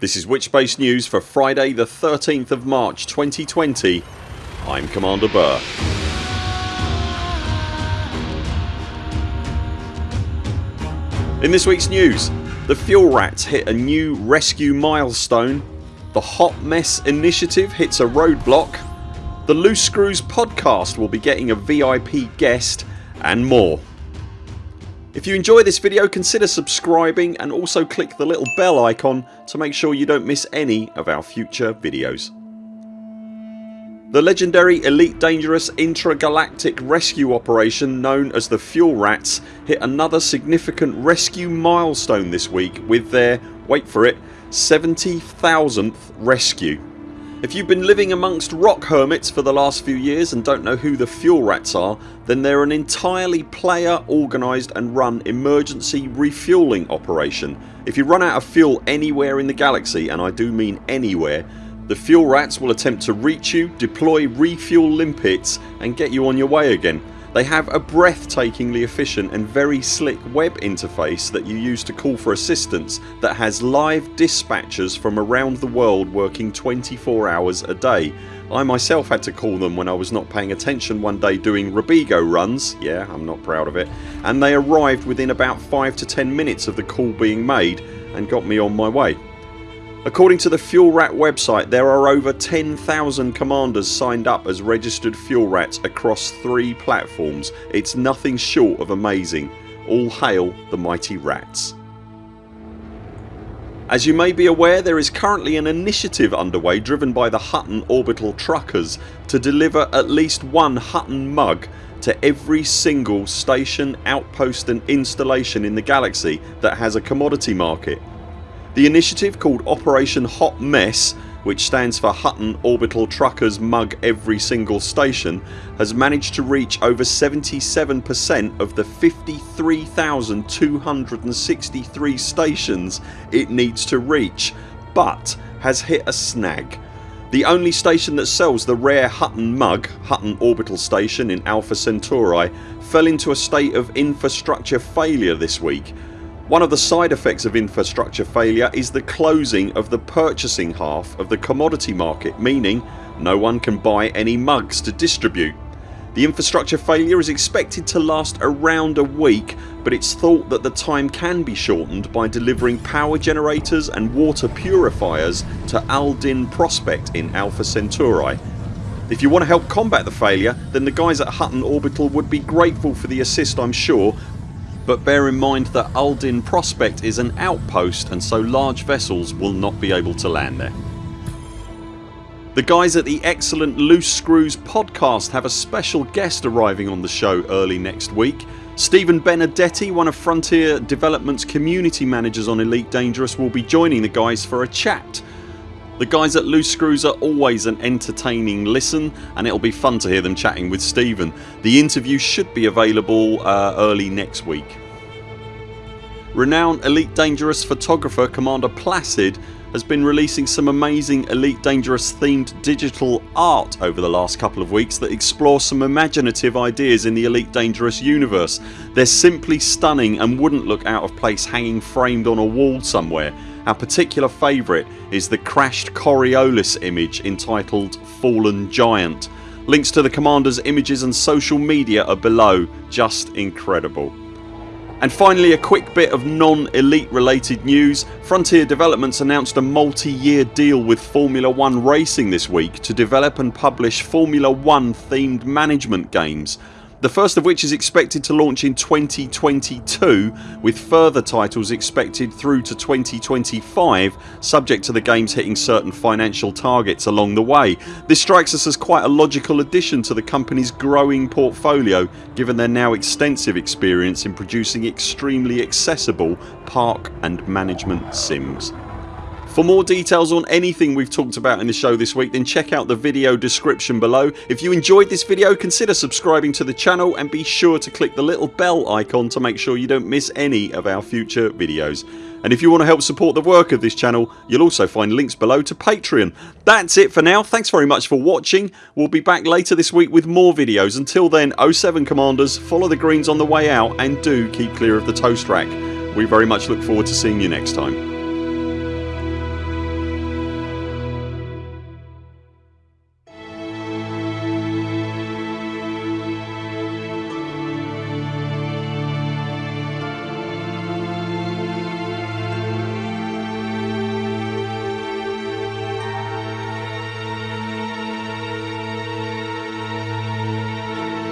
This is Witchbase News for Friday the 13th of March 2020. I'm Commander Burr. In this weeks news the Fuel Rats hit a new rescue milestone, the Hot Mess initiative hits a roadblock, the Loose Screws podcast will be getting a VIP guest and more. If you enjoy this video consider subscribing and also click the little bell icon to make sure you don't miss any of our future videos. The legendary Elite Dangerous intragalactic rescue operation known as the Fuel Rats hit another significant rescue milestone this week with their, wait for it, 70,000th rescue. If you've been living amongst rock hermits for the last few years and don't know who the Fuel Rats are then they're an entirely player organised and run emergency refuelling operation. If you run out of fuel anywhere in the galaxy and I do mean anywhere the fuel rats will attempt to reach you, deploy refuel limpets and get you on your way again. They have a breathtakingly efficient and very slick web interface that you use to call for assistance that has live dispatchers from around the world working 24 hours a day. I myself had to call them when I was not paying attention one day doing Robigo runs ...yeah I'm not proud of it and they arrived within about 5 to 10 minutes of the call being made and got me on my way. According to the Fuel Rat website there are over 10,000 commanders signed up as registered fuel rats across 3 platforms. It's nothing short of amazing. All hail the mighty rats. As you may be aware there is currently an initiative underway driven by the Hutton Orbital Truckers to deliver at least one Hutton mug to every single station, outpost and installation in the galaxy that has a commodity market. The initiative called Operation Hot Mess which stands for Hutton Orbital Truckers Mug Every Single Station has managed to reach over 77% of the 53,263 stations it needs to reach but has hit a snag. The only station that sells the rare Hutton mug, Hutton Orbital Station in Alpha Centauri fell into a state of infrastructure failure this week one of the side effects of infrastructure failure is the closing of the purchasing half of the commodity market meaning no one can buy any mugs to distribute. The infrastructure failure is expected to last around a week but it's thought that the time can be shortened by delivering power generators and water purifiers to Al-Din Prospect in Alpha Centauri. If you want to help combat the failure then the guys at Hutton Orbital would be grateful for the assist I'm sure but bear in mind that Al-Din Prospect is an outpost and so large vessels will not be able to land there. The guys at the excellent Loose Screws podcast have a special guest arriving on the show early next week. Stephen Benedetti, one of Frontier Developments community managers on Elite Dangerous will be joining the guys for a chat. The guys at Loose Screws are always an entertaining listen and it'll be fun to hear them chatting with Stephen. The interview should be available uh, early next week. Renowned Elite Dangerous photographer Commander Placid has been releasing some amazing Elite Dangerous themed digital art over the last couple of weeks that explore some imaginative ideas in the Elite Dangerous universe. They're simply stunning and wouldn't look out of place hanging framed on a wall somewhere. Our particular favourite is the crashed Coriolis image entitled Fallen Giant. Links to the Commander's images and social media are below. Just incredible. And finally a quick bit of non-elite related news. Frontier Developments announced a multi-year deal with Formula 1 Racing this week to develop and publish Formula 1 themed management games the first of which is expected to launch in 2022 with further titles expected through to 2025 subject to the games hitting certain financial targets along the way. This strikes us as quite a logical addition to the company's growing portfolio given their now extensive experience in producing extremely accessible park and management sims. For more details on anything we've talked about in the show this week then check out the video description below. If you enjoyed this video consider subscribing to the channel and be sure to click the little bell icon to make sure you don't miss any of our future videos. And if you want to help support the work of this channel you'll also find links below to Patreon. That's it for now. Thanks very much for watching. We'll be back later this week with more videos. Until then 0 7 CMDRs follow the greens on the way out and do keep clear of the toast rack. We very much look forward to seeing you next time.